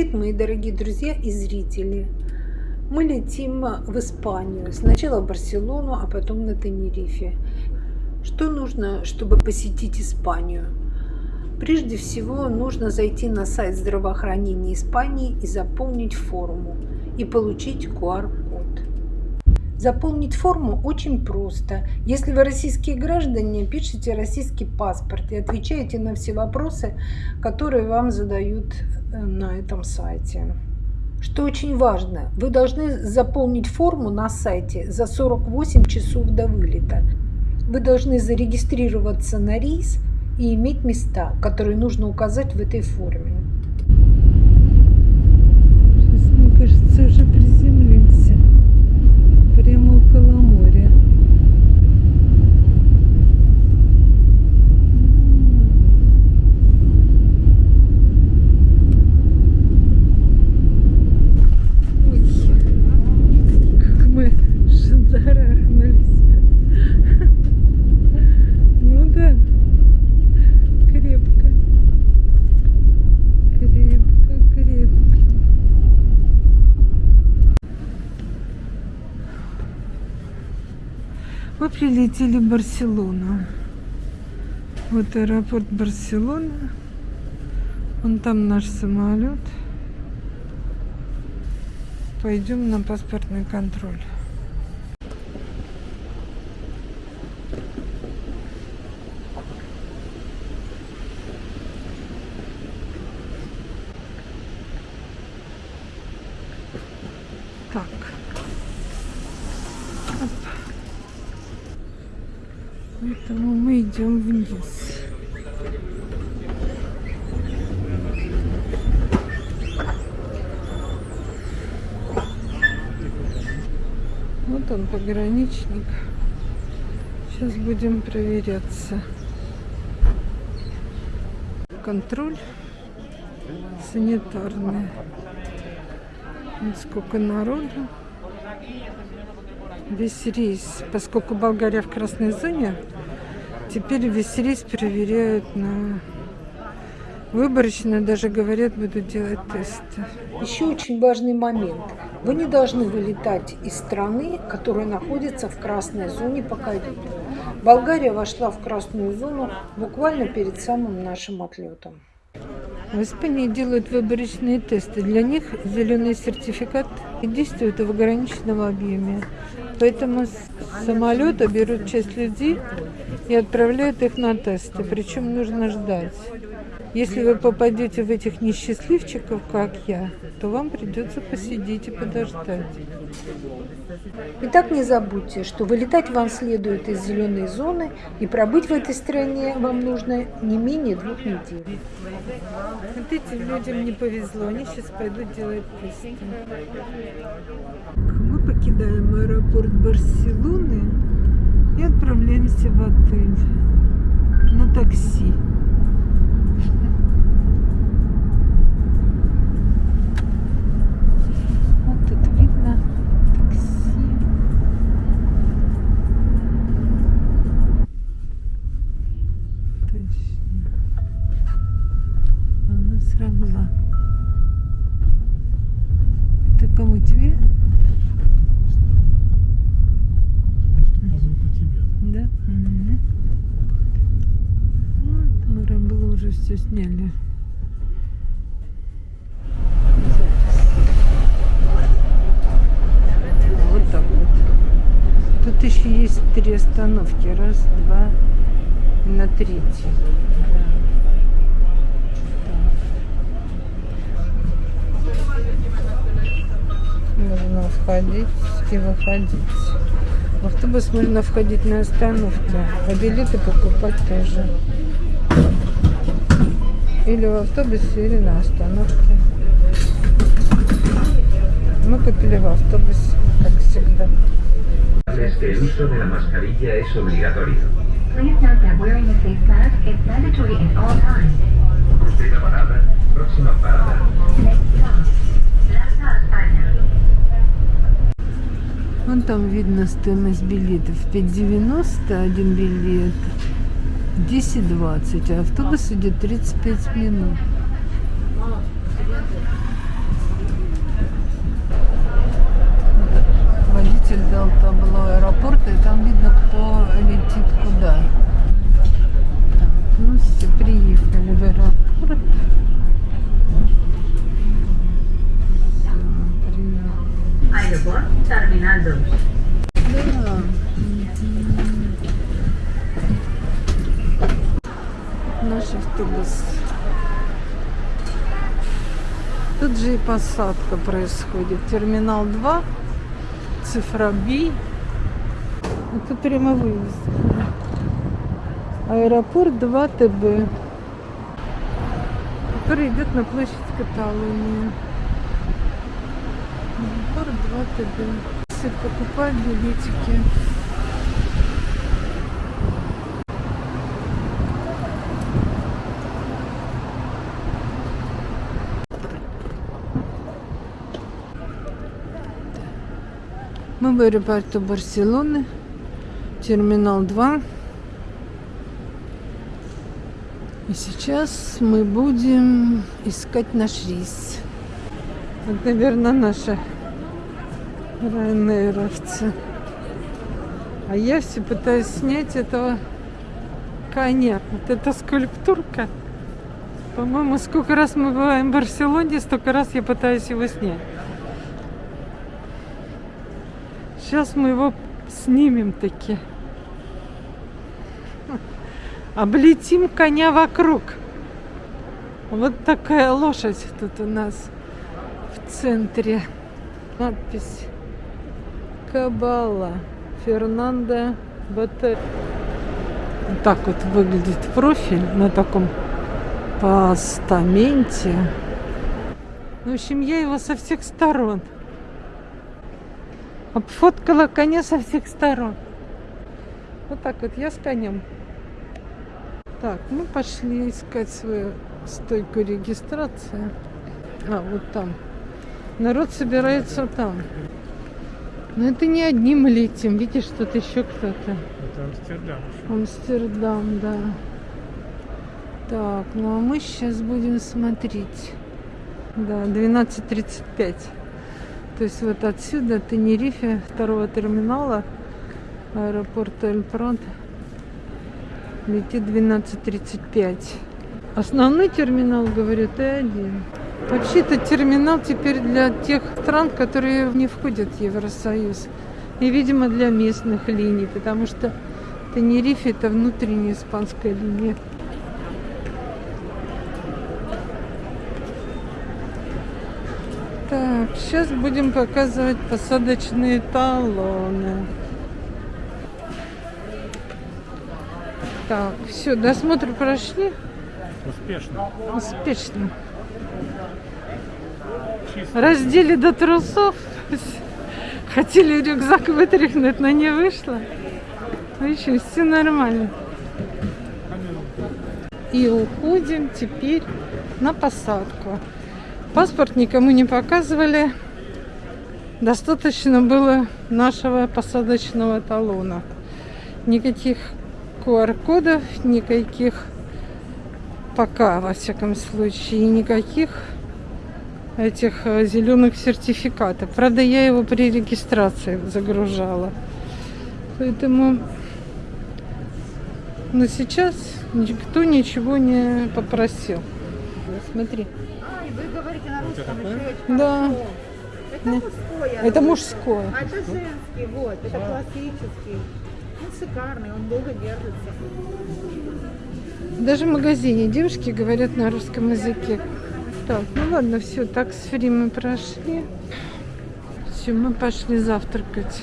Привет, мои дорогие друзья и зрители! Мы летим в Испанию. Сначала в Барселону, а потом на Тенерифе. Что нужно, чтобы посетить Испанию? Прежде всего, нужно зайти на сайт здравоохранения Испании и заполнить форму и получить QR-код. Заполнить форму очень просто. Если вы российские граждане, пишите российский паспорт и отвечаете на все вопросы, которые вам задают э, на этом сайте. Что очень важно, вы должны заполнить форму на сайте за 48 часов до вылета. Вы должны зарегистрироваться на рейс и иметь места, которые нужно указать в этой форме. Сейчас, мне кажется, уже приземлимся прямо около моря. Мы прилетели в Барселону. Вот аэропорт Барселона. Вон там наш самолет. Пойдем на паспортный контроль. Так. Поэтому мы идем вниз. Вот он, пограничник. Сейчас будем проверяться. Контроль санитарный. Сколько народу весь рейс, поскольку Болгария в красной зоне, теперь весь рейс проверяют на выборочно, даже говорят, будут делать тесты. Еще очень важный момент. Вы не должны вылетать из страны, которая находится в красной зоне по ковиду. Болгария вошла в красную зону буквально перед самым нашим отлетом. В Испании делают выборочные тесты. Для них зеленый сертификат действует в ограниченном объеме. Поэтому с самолета берут часть людей и отправляют их на тесты. Причем нужно ждать. Если вы попадете в этих несчастливчиков, как я, то вам придется посидеть и подождать. Итак, не забудьте, что вылетать вам следует из зеленой зоны, и пробыть в этой стране вам нужно не менее двух недель. Вот этим людям не повезло, они сейчас пойдут делать тесты. Покидаем аэропорт Барселоны и отправляемся в отель на такси. Все сняли. Вот так вот. Тут еще есть три остановки. Раз, два, на третий. Можно входить и выходить. В автобус можно входить на остановке, а билеты покупать тоже. Или в автобусе, или на остановке. Мы купили в автобусе, как всегда. El uso de la mascarilla es obligatorio. Primera parada, próxima parada. Вон там видно стоимость билетов. 5,90 один билет. 10.20, а автобус идет 35 минут. Водитель дал табло аэропорт, и там видно, кто летит куда. Так, ну все, приехали в аэропорт. Аэропорт, терминал 2. Посадка происходит. Терминал 2, цифра B. Это прямо вывеска. Аэропорт 2 ТБ, который идет на площадь Каталонии. Аэропорт 2 ТБ. Все покупают билетики. В аэропорту Барселоны, терминал 2. И сейчас мы будем искать наш рейс. Вот, наверное, наша Райнеровцы. А я все пытаюсь снять этого коня. Вот эта скульптурка. По-моему, сколько раз мы бываем в Барселоне, столько раз я пытаюсь его снять. Сейчас мы его снимем таки. Облетим коня вокруг. Вот такая лошадь тут у нас в центре. Надпись Кабала Фернандо Батер. Вот так вот выглядит профиль на таком постаменте. В общем, я его со всех сторон. Обфоткала коня со всех сторон. Вот так вот я с конем. Так, мы пошли искать свою стойку регистрации. А, вот там. Народ собирается там. Но это не одним летим. Видишь, тут еще кто-то. Это Амстердам. Амстердам, да. Так, ну а мы сейчас будем смотреть. Да, 12.35. То есть вот отсюда, Тенерифе, второго терминала, аэропорт Эль Прат, летит 12.35. Основной терминал, говорят, Т1. Вообще это терминал теперь для тех стран, которые не входят в Евросоюз. И, видимо, для местных линий, потому что Тенерифе это внутренняя испанская линия. Так, сейчас будем показывать посадочные талоны. Так, все, досмотр прошли Успешно. успешно. Чисто. Раздели до трусов. Хотели рюкзак вытряхнуть, но не вышло. Ну еще все нормально. И уходим теперь на посадку. Паспорт никому не показывали. Достаточно было нашего посадочного талона. Никаких QR-кодов, никаких пока, во всяком случае, никаких этих зеленых сертификатов. Правда, я его при регистрации загружала. Поэтому но сейчас никто ничего не попросил. Смотри. Да. Это мужское. Это мужское. А это женский, вот. Это классический. Он шикарный, он долго держится. Даже в магазине девушки говорят на русском языке. Так, ну ладно, все, так с фри мы прошли. Все, мы пошли завтракать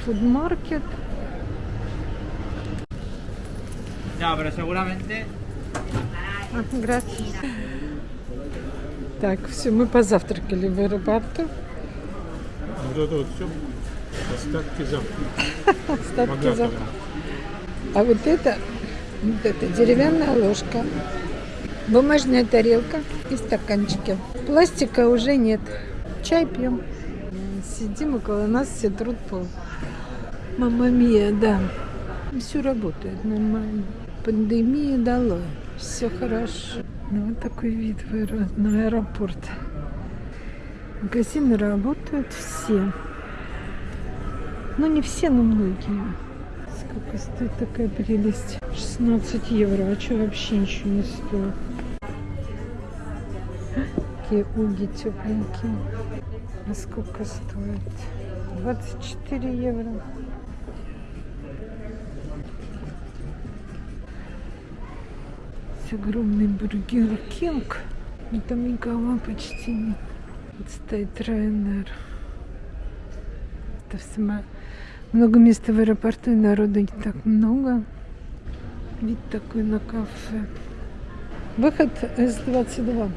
в фудмаркет. Ya, pero seguramente Gracias. Так, все, мы позавтракали в аэропорту. Вот это вот все остатки завтра. Остатки завтрака. А вот это, вот это деревянная ложка, бумажная тарелка и стаканчики. Пластика уже нет. Чай пьем. Сидим около нас, все труд пол. Мама Мия, да. Все работает нормально. Пандемия дала. Все хорошо. Ну, вот такой вид на аэропорт. Магазины работают все. Ну, не все, но многие. Сколько стоит такая прелесть? 16 евро. А что вообще ничего не стоит? Какие уги тепленькие. А сколько стоит? 24 евро. Здесь огромный бургер Кинг. Но там никого почти нет. Вот стоит Ryanair. Это сама... Много места в аэропорту, и народа не так много. Вид такой на кафе. Выход С-22.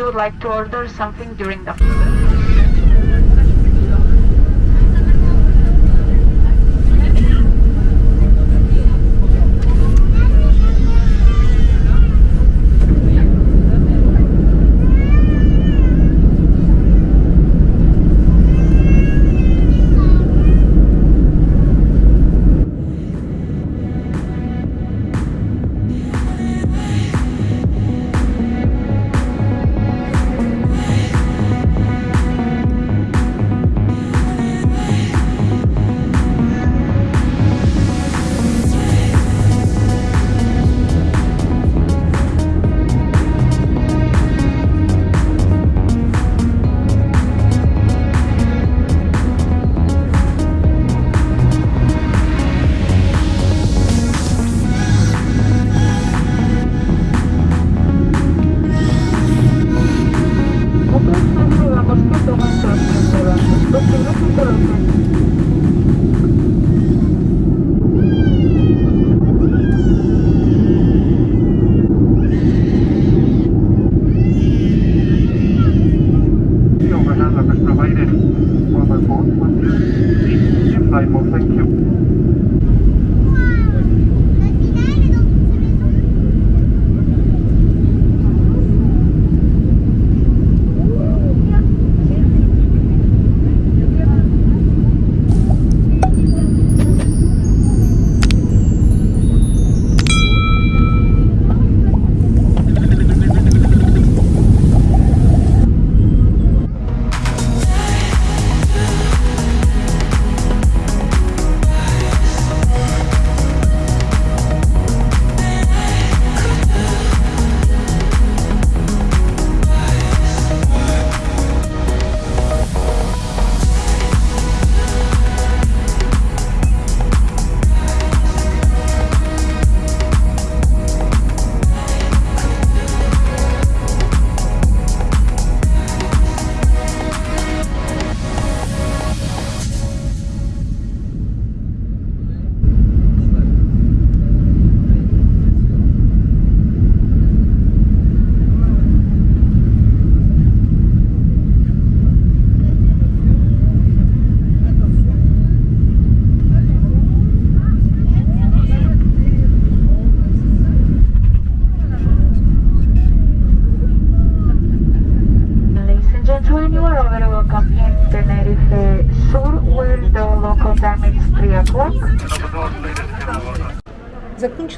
You would like to order something during the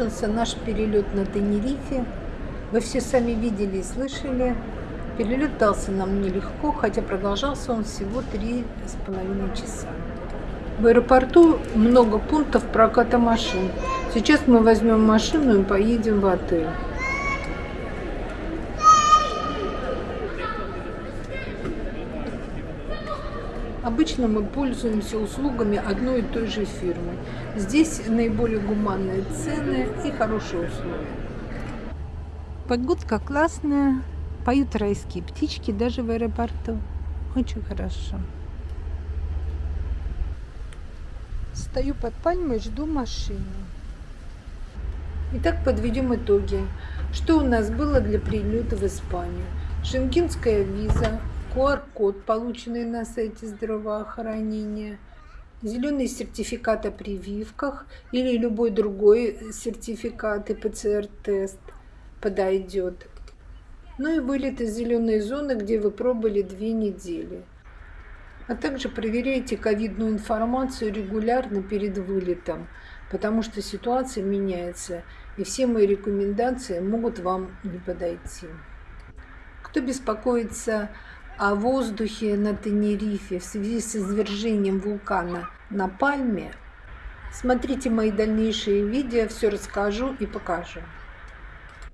Закончился наш перелет на Тенерифе. Вы все сами видели и слышали. Перелет дался нам нелегко, хотя продолжался он всего три с половиной часа. В аэропорту много пунктов проката машин. Сейчас мы возьмем машину и поедем в отель. Обычно мы пользуемся услугами одной и той же фирмы. Здесь наиболее гуманные цены и хорошие условия. Погодка классная, поют райские птички даже в аэропорту. Очень хорошо. Стою под пальмой, жду машину. Итак, подведем итоги. Что у нас было для прилета в Испанию? Шенгенская виза, QR-код, полученный на сайте здравоохранения, зеленый сертификат о прививках или любой другой сертификат и ПЦР-тест подойдет. Ну и вылет из зеленой зоны, где вы пробыли две недели. А также проверяйте ковидную информацию регулярно перед вылетом, потому что ситуация меняется, и все мои рекомендации могут вам не подойти. Кто беспокоится о воздухе на Тенерифе в связи с извержением вулкана на Пальме, смотрите мои дальнейшие видео, все расскажу и покажу.